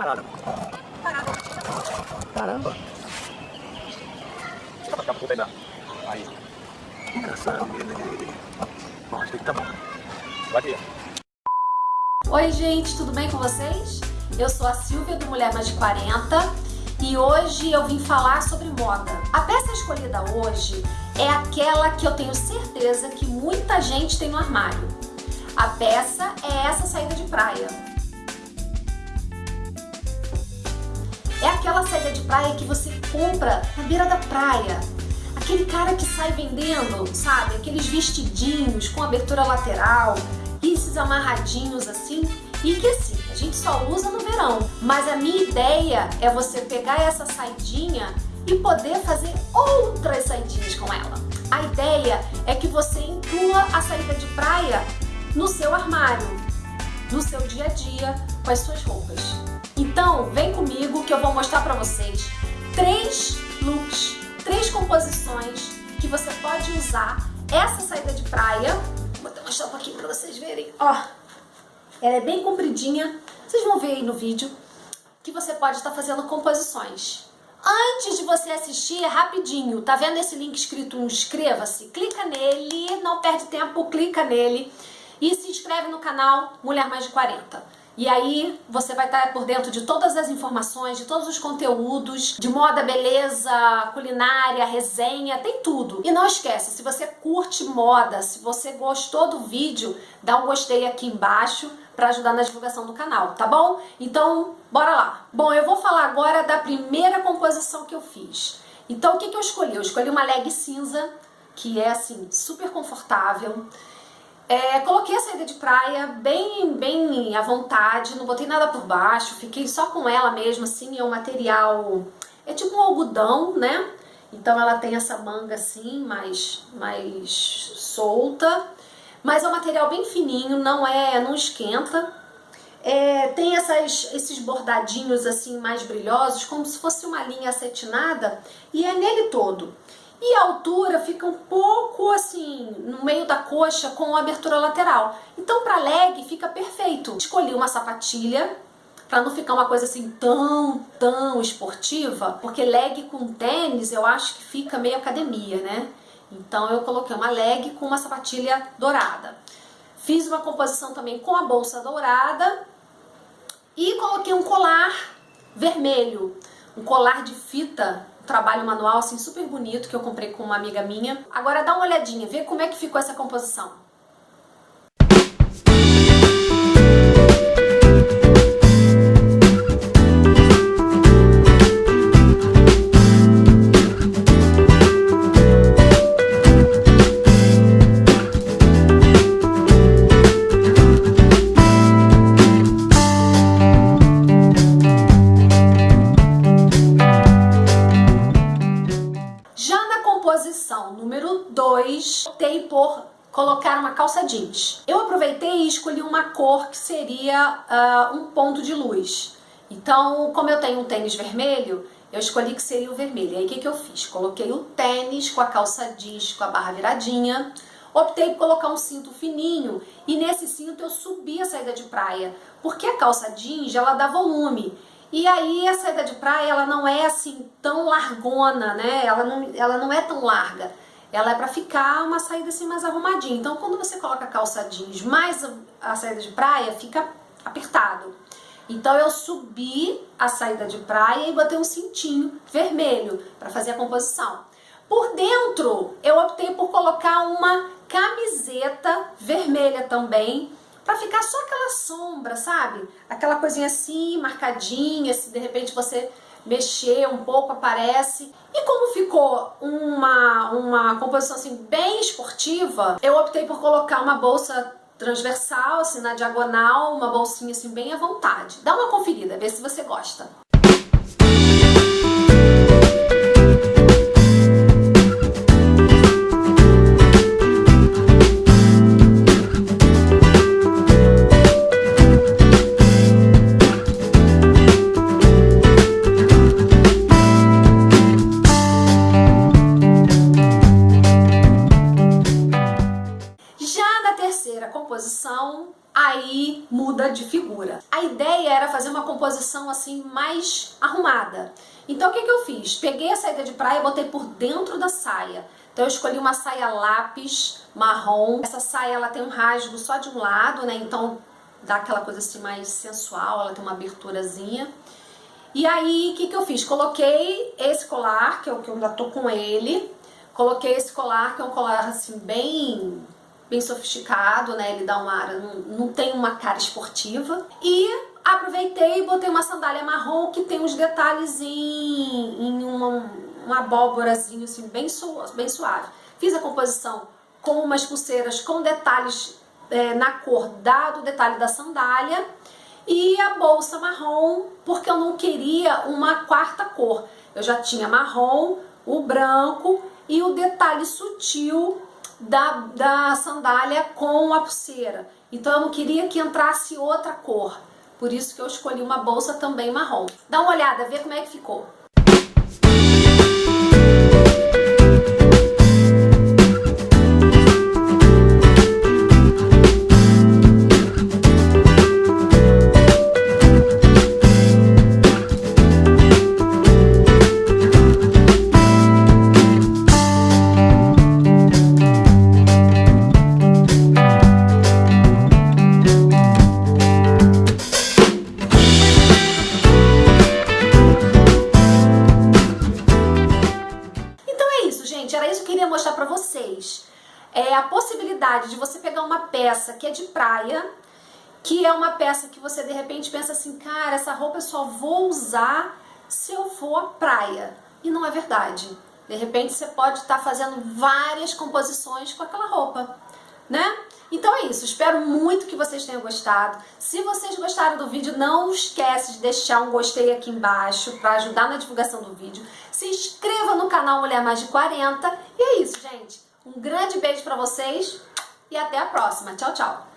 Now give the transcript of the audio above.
Parada. Parada. Caramba. Dá pra ficar puta ainda. Aí. Engraçado. Bom, acho que tá bom. Vai aqui. Oi gente, tudo bem com vocês? Eu sou a Silvia do Mulher Mais de 40 e hoje eu vim falar sobre moda. A peça escolhida hoje é aquela que eu tenho certeza que muita gente tem no armário. A peça é essa praia que você compra na beira da praia. Aquele cara que sai vendendo, sabe? Aqueles vestidinhos com abertura lateral, esses amarradinhos assim. E que assim, a gente só usa no verão. Mas a minha ideia é você pegar essa saidinha e poder fazer outras saidinhas com ela. A ideia é que você inclua a saída de praia no seu armário, no seu dia a dia, com as suas roupas. Então, vem comigo que eu vou mostrar para vocês três looks, três composições que você pode usar essa saída de praia. Vou mostrar um pouquinho para vocês verem. Ó, ela é bem compridinha, vocês vão ver aí no vídeo que você pode estar fazendo composições. Antes de você assistir, é rapidinho, tá vendo esse link escrito inscreva-se? Clica nele, não perde tempo, clica nele e se inscreve no canal Mulher Mais de 40. E aí você vai estar por dentro de todas as informações, de todos os conteúdos, de moda, beleza, culinária, resenha, tem tudo. E não esquece, se você curte moda, se você gostou do vídeo, dá um gostei aqui embaixo para ajudar na divulgação do canal, tá bom? Então, bora lá. Bom, eu vou falar agora da primeira composição que eu fiz. Então, o que, que eu escolhi? Eu escolhi uma leg cinza, que é assim, super confortável. É, coloquei a saída de praia bem, bem à vontade, não botei nada por baixo, fiquei só com ela mesmo, assim, é um material, é tipo um algodão, né? Então ela tem essa manga assim, mais, mais solta, mas é um material bem fininho, não é, não esquenta. É, tem essas, esses bordadinhos assim mais brilhosos, como se fosse uma linha acetinada, e é nele todo. E a altura fica um pouco assim, no meio da coxa com abertura lateral. Então para leg fica perfeito. Escolhi uma sapatilha para não ficar uma coisa assim tão, tão esportiva, porque leg com tênis eu acho que fica meio academia, né? Então eu coloquei uma leg com uma sapatilha dourada. Fiz uma composição também com a bolsa dourada e coloquei um colar vermelho, um colar de fita trabalho manual assim super bonito que eu comprei com uma amiga minha. Agora dá uma olhadinha, vê como é que ficou essa composição. Colocar uma calça jeans. Eu aproveitei e escolhi uma cor que seria uh, um ponto de luz. Então, como eu tenho um tênis vermelho, eu escolhi que seria o vermelho. Aí o que, que eu fiz? Coloquei o tênis com a calça jeans, com a barra viradinha. Optei por colocar um cinto fininho e nesse cinto eu subi a saída de praia. Porque a calça jeans, ela dá volume. E aí a saída de praia, ela não é assim tão largona, né? Ela não, ela não é tão larga ela é para ficar uma saída assim mais arrumadinha. Então quando você coloca calça jeans mais a saída de praia, fica apertado. Então eu subi a saída de praia e botei um cintinho vermelho para fazer a composição. Por dentro eu optei por colocar uma camiseta vermelha também, para ficar só aquela sombra, sabe? Aquela coisinha assim, marcadinha, se de repente você mexer um pouco, aparece. E como ficou uma, uma composição assim bem esportiva, eu optei por colocar uma bolsa transversal, assim, na diagonal, uma bolsinha assim bem à vontade. Dá uma conferida, vê se você gosta. figura. A ideia era fazer uma composição assim mais arrumada. Então o que, que eu fiz? Peguei a saída de praia e botei por dentro da saia. Então eu escolhi uma saia lápis marrom. Essa saia ela tem um rasgo só de um lado, né? Então dá aquela coisa assim mais sensual, ela tem uma aberturazinha. E aí, o que, que eu fiz? Coloquei esse colar, que é o que eu ainda tô com ele. Coloquei esse colar, que é um colar assim bem bem sofisticado, né? Ele dá uma área, não, não tem uma cara esportiva. E aproveitei e botei uma sandália marrom que tem uns detalhes em, em uma, uma abóborazinho assim, bem, su, bem suave. Fiz a composição com umas pulseiras com detalhes é, na cor da, do detalhe da sandália e a bolsa marrom, porque eu não queria uma quarta cor. Eu já tinha marrom, o branco e o detalhe sutil da, da sandália com a pulseira. Então eu não queria que entrasse outra cor. Por isso que eu escolhi uma bolsa também marrom. Dá uma olhada, vê como é que ficou. É a possibilidade de você pegar uma peça que é de praia, que é uma peça que você de repente pensa assim, cara, essa roupa eu só vou usar se eu for à praia. E não é verdade. De repente você pode estar fazendo várias composições com aquela roupa, né? Então é isso, espero muito que vocês tenham gostado. Se vocês gostaram do vídeo, não esquece de deixar um gostei aqui embaixo para ajudar na divulgação do vídeo. Se inscreva no canal Mulher Mais de 40. E é isso, gente. Um grande beijo para vocês e até a próxima. Tchau, tchau!